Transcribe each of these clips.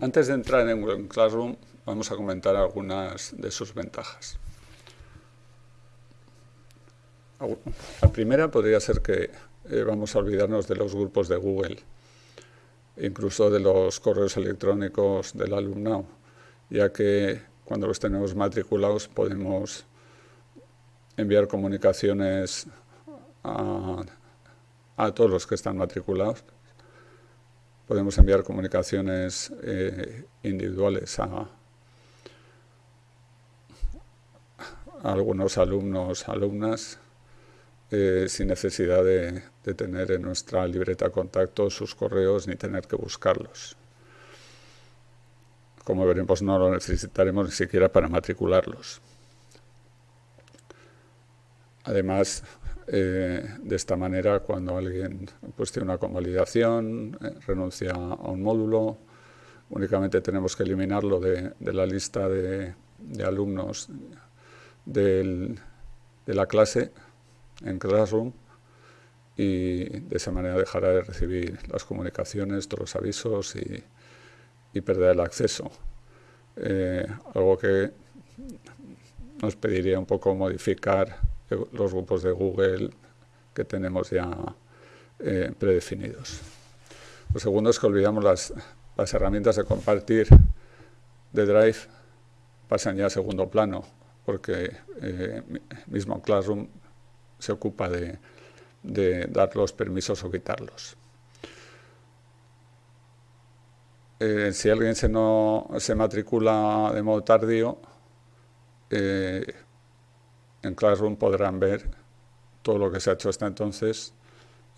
Antes de entrar en Google Classroom, vamos a comentar algunas de sus ventajas. La primera podría ser que eh, vamos a olvidarnos de los grupos de Google, incluso de los correos electrónicos del alumnado, ya que cuando los tenemos matriculados podemos enviar comunicaciones a, todos los que están matriculados. Podemos enviar comunicaciones eh, individuales a, algunos alumnos, alumnas, eh, sin necesidad de, tener en nuestra libreta contacto sus correos ni tener que buscarlos. Como veremos, no lo necesitaremos ni siquiera para matricularlos. Además, eh, de esta manera, cuando alguien pues, tiene una convalidación, eh, renuncia a un módulo, únicamente tenemos que eliminarlo de, la lista de, alumnos de la clase en Classroom y de esa manera dejará de recibir las comunicaciones, todos los avisos y, perderá el acceso. Eh, algo que nos pediría un poco modificar los grupos de Google que tenemos ya eh, predefinidos. Lo segundo es que olvidamos las, las herramientas de compartir de Drive pasan ya a segundo plano, porque eh, mismo Classroom se ocupa de, dar los permisos o quitarlos. Eh, si alguien se, no, se matricula de modo tardío, en Classroom podrán ver todo lo que se ha hecho hasta entonces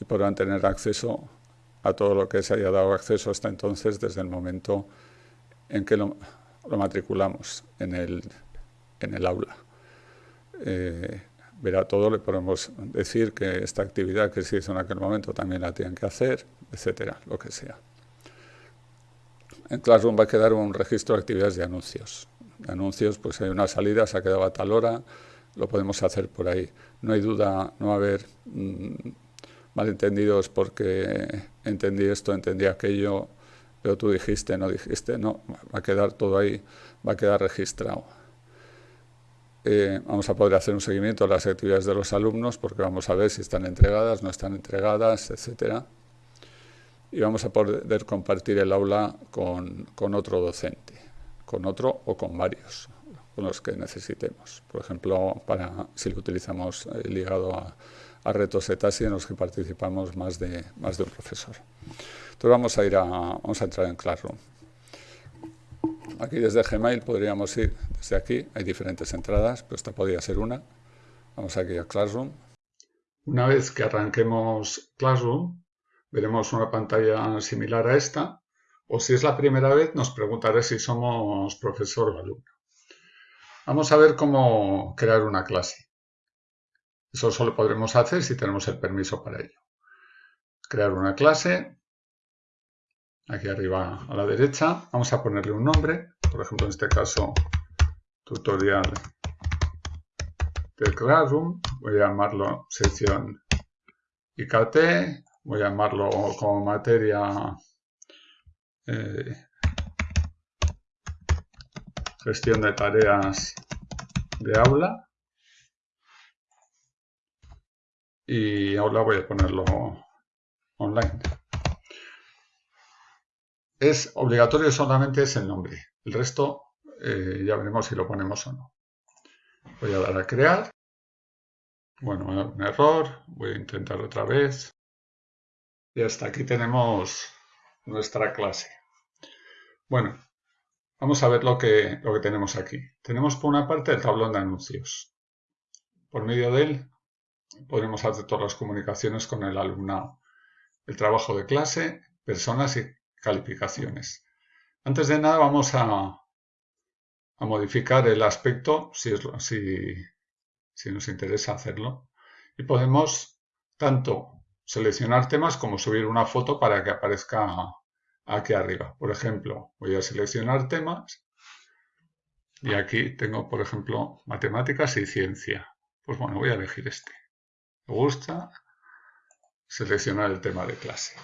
y podrán tener acceso a todo lo que se haya dado acceso hasta entonces desde el momento en que lo, matriculamos en el, aula. Eh, verá todo, le podemos decir que esta actividad que se hizo en aquel momento también la tienen que hacer, etcétera, lo que sea. En Classroom va a quedar un registro de actividades de anuncios. Anuncios, pues hay una salida, se ha quedado a tal hora, lo podemos hacer por ahí. No hay duda, no va a haber mm, malentendidos porque entendí esto, entendí aquello, pero tú dijiste, no dijiste, no, va a quedar todo ahí, va a quedar registrado. Eh, vamos a poder hacer un seguimiento de las actividades de los alumnos porque vamos a ver si están entregadas, no están entregadas, etcétera. Y vamos a poder compartir el aula con otro docente, con otro o con varios con los que necesitemos. Por ejemplo, para, si lo utilizamos eh, ligado a, retos ETASI en los que participamos más de, más de un profesor. Entonces vamos a, ir a, vamos a entrar en Classroom. Aquí desde Gmail podríamos ir desde aquí, hay diferentes entradas, pero esta podría ser una. Vamos aquí a Classroom. Una vez que arranquemos Classroom, veremos una pantalla similar a esta, o si es la primera vez nos preguntaré si somos profesor o alumno. Vamos a ver cómo crear una clase. Eso solo podremos hacer si tenemos el permiso para ello. Crear una clase. Aquí arriba a la derecha. Vamos a ponerle un nombre. Por ejemplo, en este caso, tutorial del Classroom. Voy a llamarlo sección IKT. Voy a llamarlo como materia eh, gestión de tareas de aula y aula voy a ponerlo online. Es obligatorio solamente es el nombre, el resto eh, ya veremos si lo ponemos o no. Voy a dar a crear. Bueno, un error, voy a intentar otra vez. Y hasta aquí tenemos nuestra clase. Bueno, Vamos a ver lo que, lo que tenemos aquí. Tenemos por una parte el tablón de anuncios. Por medio de él podemos hacer todas las comunicaciones con el alumnado. El trabajo de clase, personas y calificaciones. Antes de nada vamos a, a modificar el aspecto si, si nos interesa hacerlo. Y podemos tanto seleccionar temas como subir una foto para que aparezca aquí arriba. Por ejemplo, voy a seleccionar temas y aquí tengo, por ejemplo, matemáticas y ciencia. Pues bueno, voy a elegir este. Me gusta seleccionar el tema de clase.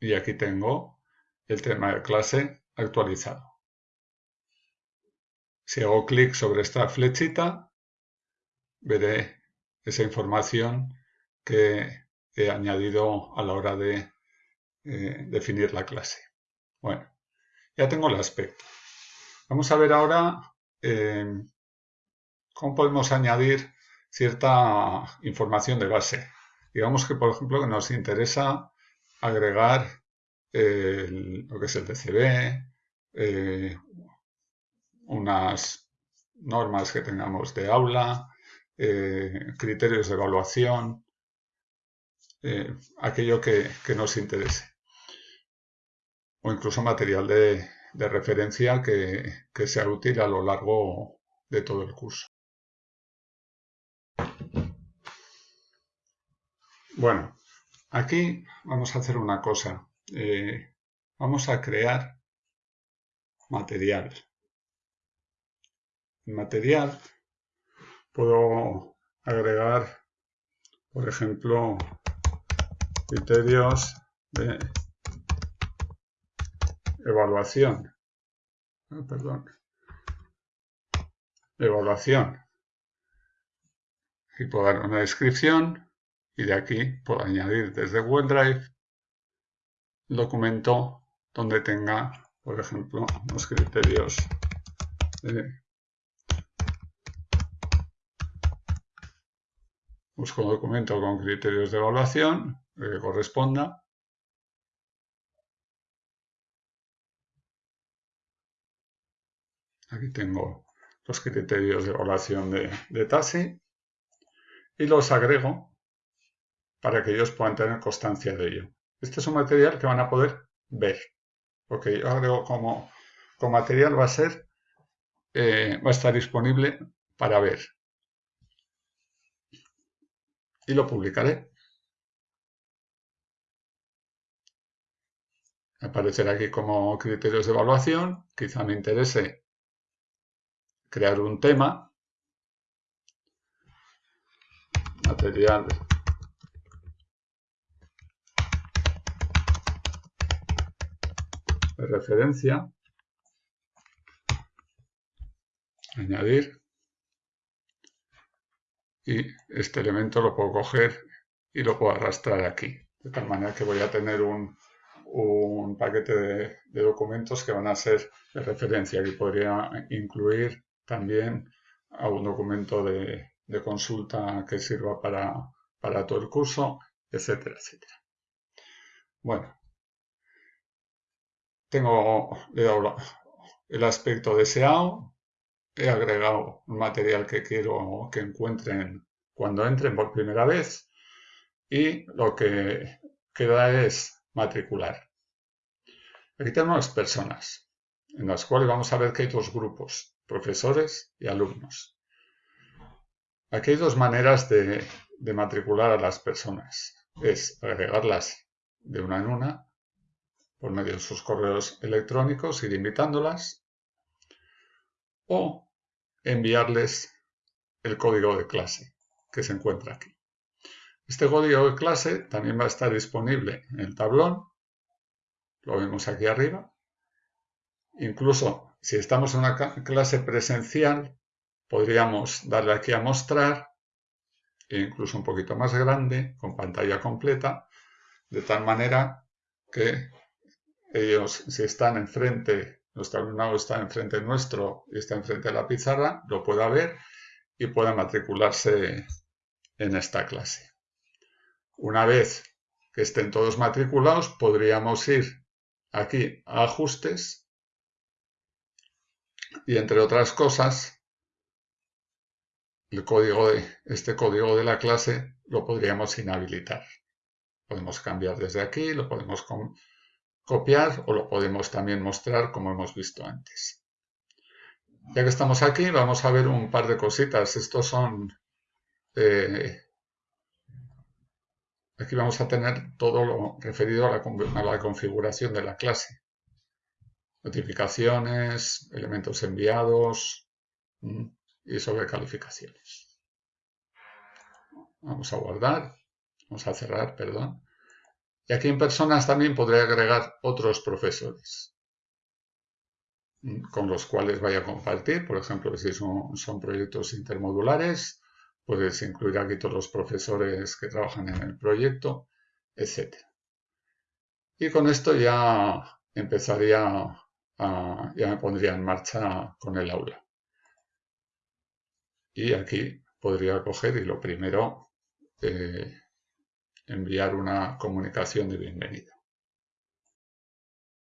Y aquí tengo el tema de clase actualizado. Si hago clic sobre esta flechita, veré esa información que he añadido a la hora de eh, definir la clase. Bueno, ya tengo el aspecto. Vamos a ver ahora eh, cómo podemos añadir cierta información de base. Digamos que, por ejemplo, nos interesa agregar lo que es el DCB, eh, unas normas que tengamos de aula, eh, criterios de evaluación, eh, aquello que, nos interese. O incluso material de, referencia que, sea útil a lo largo de todo el curso. Bueno, aquí vamos a hacer una cosa. Eh, vamos a crear material. En material puedo agregar, por ejemplo, criterios de evaluación. Ah, perdón. Evaluación. Y puedo dar una descripción y de aquí puedo añadir desde OneDrive el documento donde tenga, por ejemplo, los criterios de busco un documento con criterios de evaluación que corresponda aquí tengo los criterios de evaluación de, de TASI y los agrego para que ellos puedan tener constancia de ello. Este es un material que van a poder ver, porque yo agrego como, como material va a ser, eh, va a estar disponible para ver. Y lo publicaré. Aparecerá aquí como criterios de evaluación. Quizá me interese crear un tema. Material de referencia, añadir, y este elemento lo puedo coger y lo puedo arrastrar aquí. De tal manera que voy a tener un, paquete de, documentos que van a ser de referencia y podría incluir también a un documento de, consulta que sirva para, para todo el curso, etcétera, etcétera. Bueno, tengo, el aspecto deseado, he agregado un material que quiero que encuentren cuando entren por primera vez y lo que queda es matricular. Aquí tenemos personas, en las cuales vamos a ver que hay dos grupos, profesores y alumnos. Aquí hay dos maneras de, matricular a las personas. Es agregarlas de una en una por medio de sus correos electrónicos, ir invitándolas o enviarles el código de clase que se encuentra aquí. Este código de clase también va a estar disponible en el tablón, lo vemos aquí arriba. Incluso si estamos en una clase presencial, podríamos darle aquí a mostrar, incluso un poquito más grande, con pantalla completa, de tal manera que ellos, si están enfrente, nuestro alumnado está enfrente nuestro y está enfrente de la pizarra, lo pueda ver y pueda matricularse en esta clase. Una vez que estén todos matriculados, podríamos ir aquí a ajustes y entre otras cosas, el código de, este código de la clase lo podríamos inhabilitar. Podemos cambiar desde aquí, lo podemos copiar o lo podemos también mostrar como hemos visto antes. Ya que estamos aquí, vamos a ver un par de cositas. Estos son... Eh, aquí vamos a tener todo lo referido a la, a la configuración de la clase. Notificaciones, elementos enviados y sobre calificaciones. Vamos a guardar, vamos a cerrar, perdón. Y aquí en personas también podré agregar otros profesores con los cuales vaya a compartir. Por ejemplo, si son, son proyectos intermodulares, puedes incluir aquí todos los profesores que trabajan en el proyecto, etc. Y con esto ya empezaría, ya me pondría en marcha con el aula. Y aquí podría coger y lo primero, eh, enviar una comunicación de bienvenida.